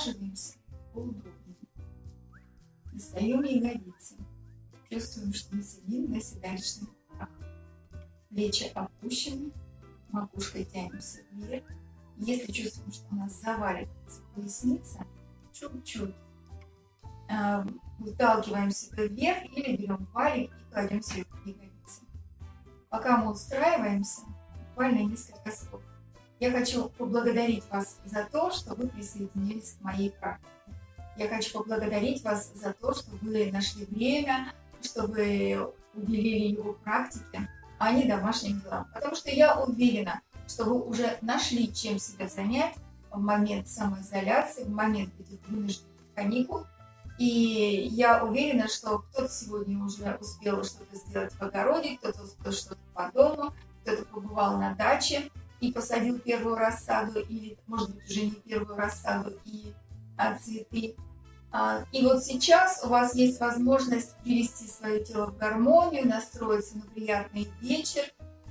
Усаживаемся поудобнее. Достаем ягодицы. Чувствуем, что мы сидим на седалищных руках. Плечи опущены, макушкой тянемся вверх. Если чувствуем, что у нас заваливается поясница, чуть-чуть э, выталкиваем себя вверх или берем валик и кладем сверху ягодицы. Пока мы устраиваемся, буквально несколько слов. Я хочу поблагодарить вас за то, что вы присоединились к моей практике. Я хочу поблагодарить вас за то, что вы нашли время, что вы уделили его практике, а не домашним делам. Потому что я уверена, что вы уже нашли, чем себя занять в момент самоизоляции, в момент этих вынужденных каникул. И я уверена, что кто-то сегодня уже успел что-то сделать в огороде, кто-то что-то по дому, кто-то побывал на даче и посадил первую рассаду, или, может быть, уже не первую рассаду и а, цветы. А, и вот сейчас у вас есть возможность привести свое тело в гармонию, настроиться на приятный вечер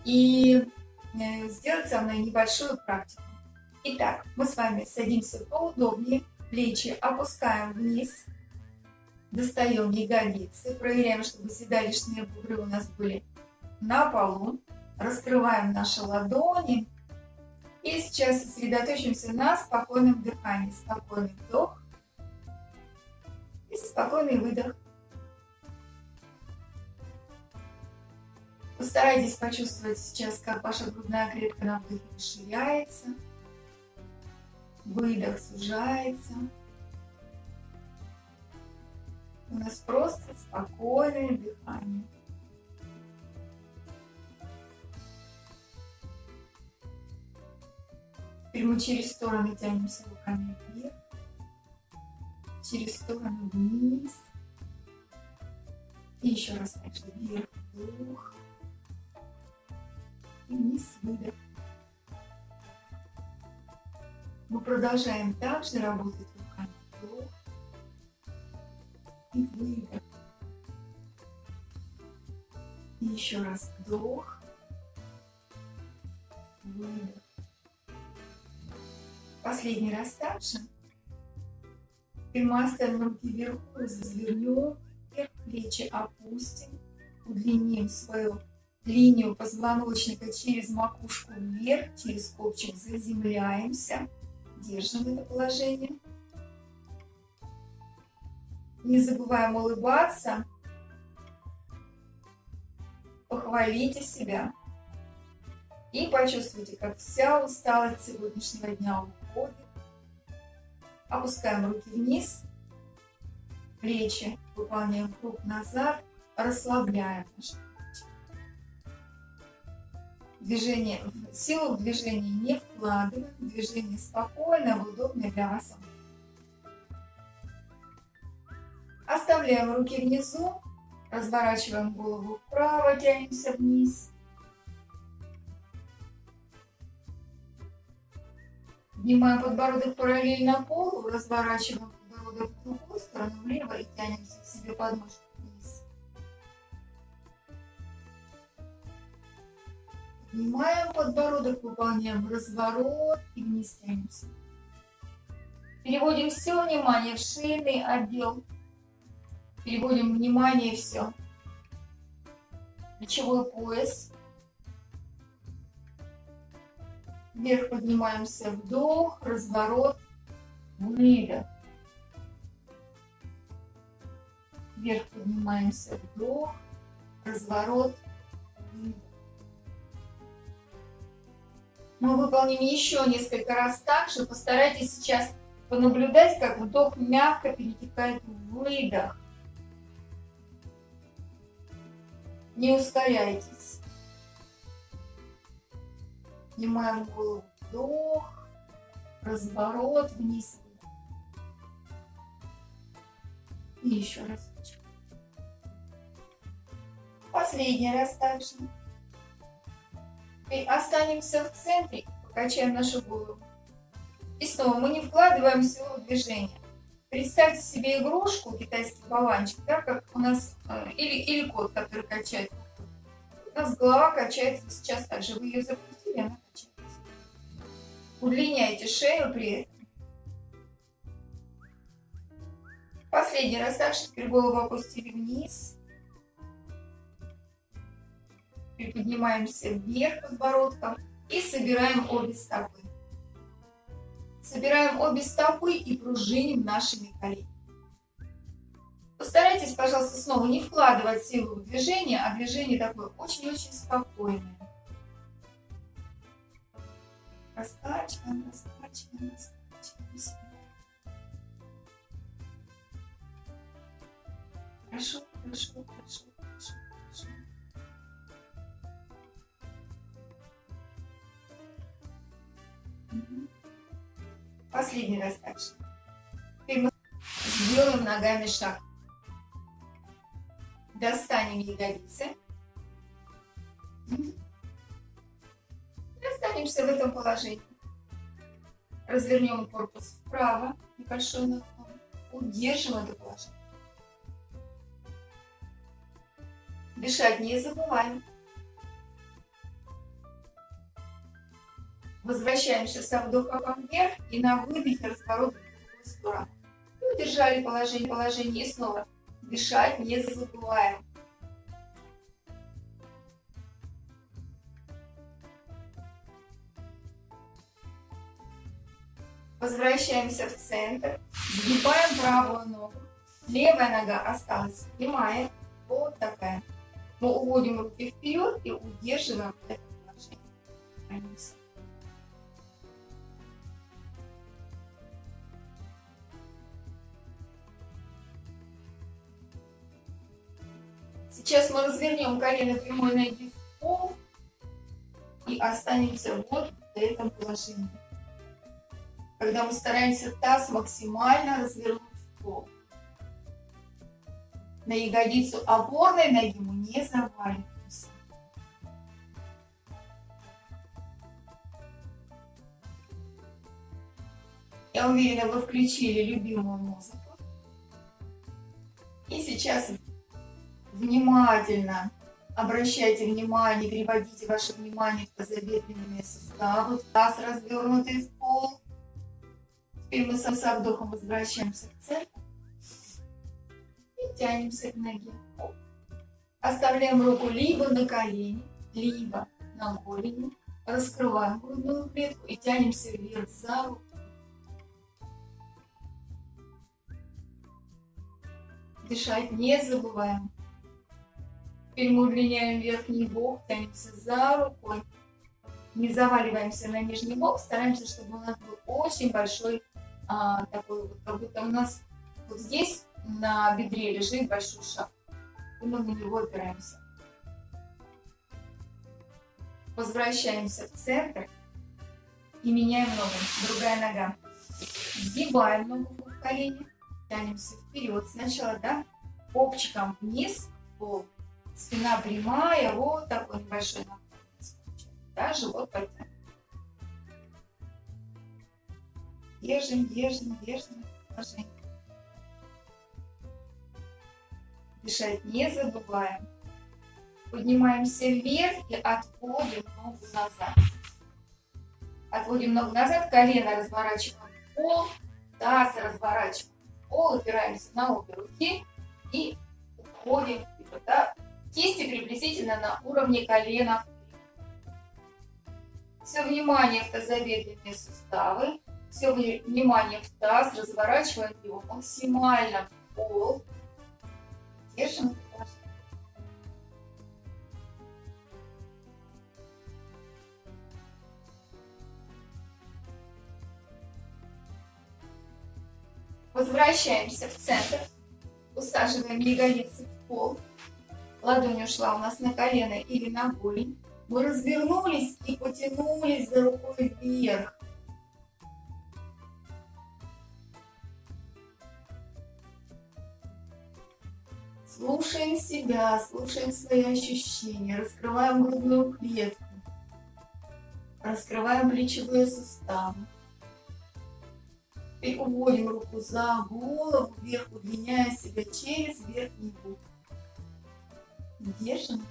и э, сделать со мной небольшую практику. Итак, мы с вами садимся поудобнее, плечи опускаем вниз, достаем ягодицы, проверяем, чтобы седалищные бугры у нас были на полу, раскрываем наши ладони и сейчас сосредоточимся на спокойном дыхании. Спокойный вдох и спокойный выдох. Постарайтесь почувствовать сейчас, как ваша грудная клетка на вдохе расширяется, выдох сужается. У нас просто спокойное дыхание. Теперь через стороны тянемся руками вверх, через сторону вниз. И еще раз также вверх, вдох. И вниз, выдох. Мы продолжаем также работать руками вдох и выдох. И еще раз вдох, выдох. Последний раз также. И мы оставим руки вверху, развернем вверх, плечи опустим, удлиним свою линию позвоночника через макушку вверх, через копчик заземляемся, держим это положение. Не забываем улыбаться, похвалите себя и почувствуйте, как вся усталость сегодняшнего дня уходит. Опускаем руки вниз, плечи, выполняем круг назад, расслабляем наши. Движение, силу в движении не вкладываем, движение спокойно, удобно для вас. Оставляем руки внизу, разворачиваем голову вправо, тянемся вниз. Поднимаем подбородок параллельно полу, разворачиваем подбородок в другую сторону, влево и тянемся к себе подмышку вниз. Поднимаем подбородок, выполняем разворот и вниз тянемся. Переводим все внимание в шейный отдел. Переводим внимание все. Плечевой пояс. Вверх поднимаемся, вдох, разворот, выдох. Вверх поднимаемся, вдох, разворот, выдох. Мы выполним еще несколько раз так же. Постарайтесь сейчас понаблюдать, как вдох мягко перетекает в выдох. Не ускоряйтесь. Поднимаем голову, вдох, разворот вниз. И еще раз. Последний раз также. И останемся в центре, покачаем нашу голову. И снова мы не вкладываем силу в движение. Представьте себе игрушку, китайский болванчик, да, как у нас, э, или, или кот, который качает. У нас голова качается сейчас также. Вы ее запустили, она Удлиняйте шею при этом. Последний раз также теперь голову опустили вниз. Приподнимаемся вверх подбородком и собираем обе стопы. Собираем обе стопы и пружиним нашими коленями. Постарайтесь, пожалуйста, снова не вкладывать силу в движение, а движение такое очень-очень спокойное. Раскачиваем, раскачиваем, раскачиваем. Хорошо, хорошо, хорошо, хорошо, хорошо. Последний раз. Теперь мы сделаем ногами шаг. Достанем ягодицы. И останемся в этом положении. Развернем корпус вправо, небольшой наклон. Удержим это положение. Дышать не забываем. Возвращаемся со вдохом вверх и на выдохе разворот в другую сторону. И удержали положение, положение и снова дышать не забываем. Возвращаемся в центр, сгибаем правую ногу, левая нога осталась прямая, вот такая. Мы уводим руки вперед и удерживаем это положение. Сейчас мы развернем колено прямой ноги в пол и останемся вот в этом положении. Когда мы стараемся таз максимально развернуть в пол на ягодицу опорной ноги мы не заваливаемся. Я уверена, вы включили любимую музыку. И сейчас внимательно обращайте внимание, переводите ваше внимание в тазобедренные суставы, таз развернутый. Теперь мы со вдохом возвращаемся к центру тянемся к ноге. Оставляем руку либо на колени, либо на голени. Раскрываем грудную клетку и тянемся вверх за руку. Дышать не забываем. Теперь мы удлиняем верхний бок, тянемся за рукой. Не заваливаемся на нижний бок, стараемся, чтобы у нас был очень большой, а, такой вот, как будто у нас вот здесь на бедре лежит большой шаг. И мы на него опираемся. Возвращаемся в центр и меняем ногу. Другая нога. Сгибаем ногу в колени, тянемся вперед. Сначала, да, копчиком вниз, пол. Спина прямая, вот такой небольшой наклон. Да, живот подтянут. Держим, держим, держим положение. Дышать не забываем. Поднимаемся вверх и отводим ногу назад. Отводим ногу назад, колено разворачиваем в пол, таз разворачиваем в пол, опираемся на обе руки и уходим. Да? Кисти приблизительно на уровне колена. Все внимание в тазобедренные суставы, все внимание в таз, разворачиваем его максимально в пол, Держим. Возвращаемся в центр. Усаживаем ягодицы в пол. Ладонь ушла у нас на колено или на голень. Мы развернулись и потянулись за рукой вверх. Слушаем себя, слушаем свои ощущения, раскрываем грудную клетку, раскрываем плечевые суставы. И уводим руку за голову, вверх, удлиняя себя через верхний бок. Держим.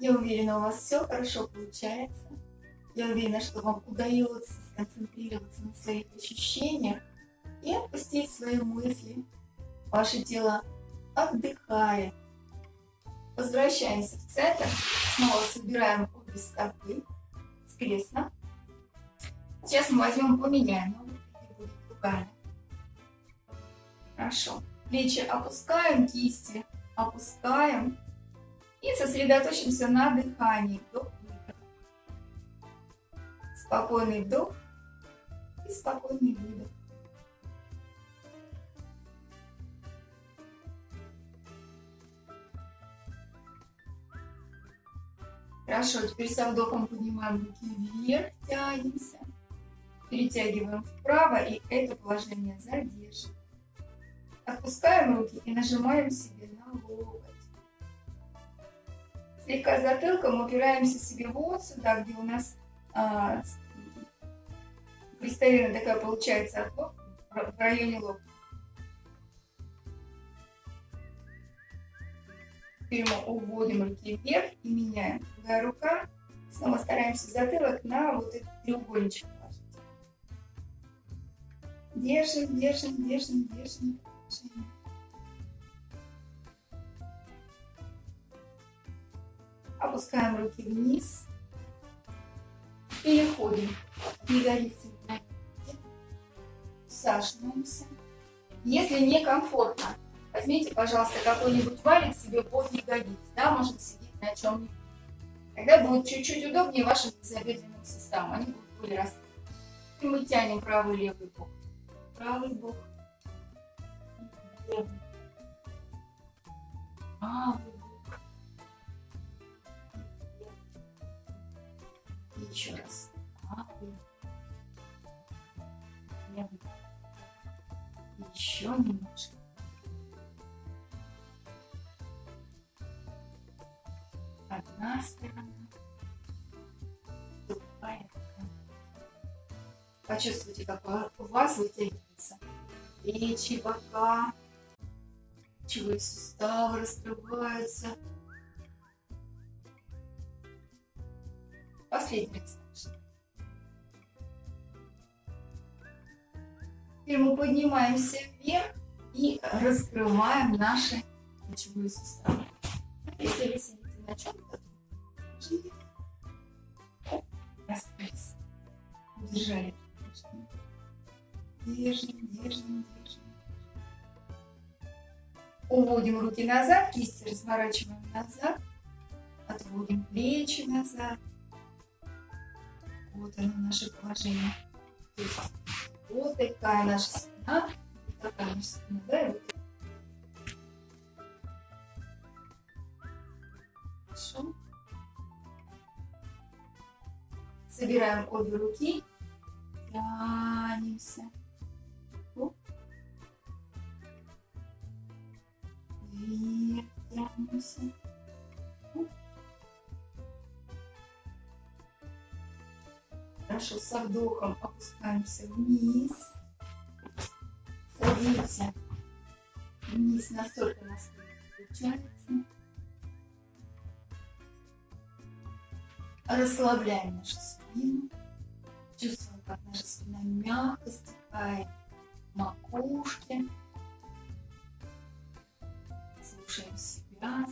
Я уверена, у вас все хорошо получается. Я уверена, что вам удается сконцентрироваться на своих ощущениях и отпустить свои мысли. Ваше тело отдыхает. Возвращаемся в центр. Снова собираем обе стопы скрестно. Сейчас мы возьмем, поменяем ногу, будет другая. Хорошо. Плечи опускаем, кисти опускаем. И сосредоточимся на дыхании. Вдох. Спокойный вдох и спокойный выдох. Хорошо, теперь со вдохом поднимаем руки вверх, тянемся. Перетягиваем вправо и это положение задерживаем. Отпускаем руки и нажимаем себе на локоть. Слегка затылком упираемся себе вот сюда, где у нас а, такая получается от локтя, в районе локтя. Теперь мы уводим руки вверх и меняем. Другая рука. Снова стараемся затылок на вот этот треугольничек положить. Держим, держим, держим, держим. держим. Опускаем руки вниз. Переходим ягодицы на Усаживаемся. Если некомфортно, Возьмите, пожалуйста, какой-нибудь валик себе под ягодиц, да, можно сидеть на чем-нибудь. Тогда будет чуть-чуть удобнее вашим тазобедренным суставам, они будут более раскрыты. И мы тянем правый левый бок. Правый бок. Левый. Правый бок. Еще раз. Еще немножко. одна сторона, другая Почувствуйте, как у вас вытягиваются плечи, бока, плечевые суставы раскрываются. Последний раз. Теперь мы поднимаемся вверх и раскрываем наши плечевые суставы. Если вы сидите на чем-то. Раскрылись. Удержали. Держим, держим, держим. Уводим руки назад, кисти разворачиваем назад. Отводим плечи назад. Вот оно наше положение. Вот такая наша спина. Такая наша спина, да, вот Хорошо. Собираем обе руки. Тянемся. Вверх тянемся. Хорошо, со вдохом опускаемся вниз. Садимся вниз настолько, насколько получается. Расслабляем нашу спину. Чувствуем, как наша спина мягко стекает в макушке. Слушаем себя,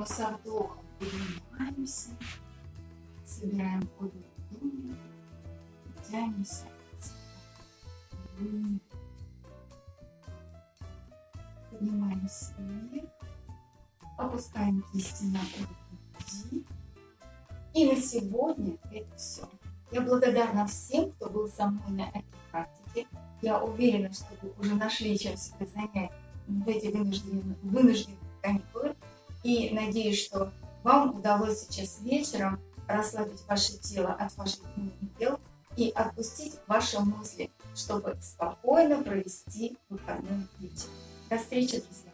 Мы со вдохом поднимаемся, собираем обе тянемся Поднимаемся вверх. Опускаем кисти на груди. И на сегодня это все. Я благодарна всем, кто был со мной на этой практике. Я уверена, что вы уже нашли, чем себя занять в эти вынужденные, вынужденные. И надеюсь, что вам удалось сейчас вечером расслабить ваше тело от ваших дел и отпустить ваши мысли, чтобы спокойно провести выходной вечер. До встречи, друзья!